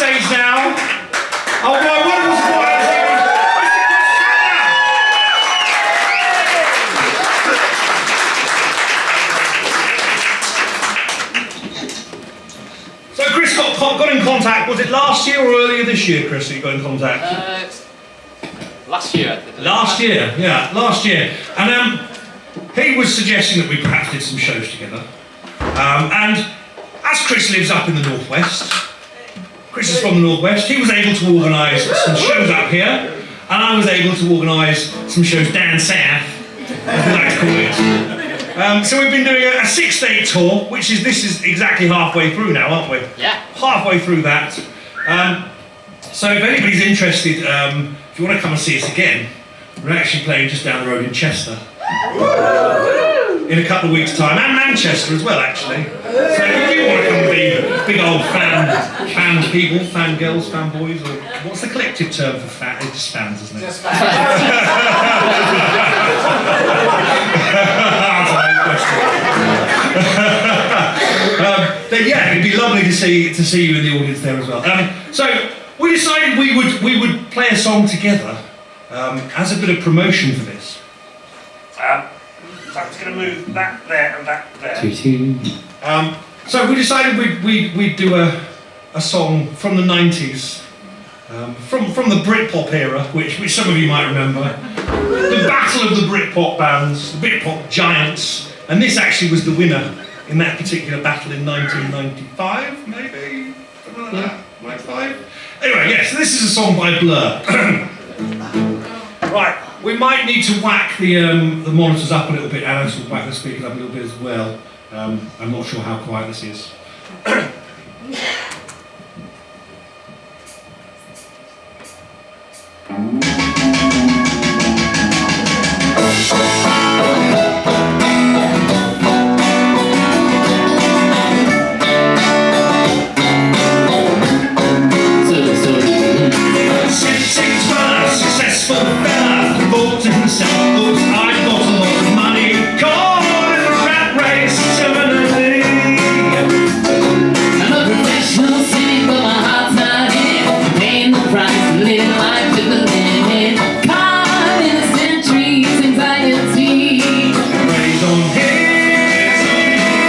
stage now. Oh, wonderful supporters. So Chris got, got in contact, was it last year or earlier this year, Chris, that you got in contact? Uh, last year. Last year, yeah, last year. And um, he was suggesting that we perhaps did some shows together. Um, and as Chris lives up in the northwest, Chris is from the northwest, he was able to organise some shows up here, and I was able to organise some shows down south, as we like to call it. Um, so we've been doing a, a six-day tour, which is this is exactly halfway through now, aren't we? Yeah. Halfway through that. Um, so if anybody's interested, um, if you want to come and see us again, we're actually playing just down the road in Chester. In a couple of weeks' time, and Manchester as well, actually. So if you want to come and be big old fan, fan people, fan girls, fan boys, or what's the collective term for fan? It's just fans, isn't it? Just back. um, then yeah, it'd be lovely to see to see you in the audience there as well. Um, so we decided we would we would play a song together um, as a bit of promotion for this. Um, so I'm just going to move that there and that there. Um, so we decided we'd, we'd, we'd do a, a song from the 90s, um, from, from the Britpop era, which, which some of you might remember. The battle of the Britpop bands, the Britpop giants, and this actually was the winner in that particular battle in 1995, maybe? Something like that, 95? Anyway, yes, so this is a song by Blur. right, we might need to whack the, um, the monitors up a little bit, Alice will whack the speakers up a little bit as well. Um, I'm not sure how quiet this is.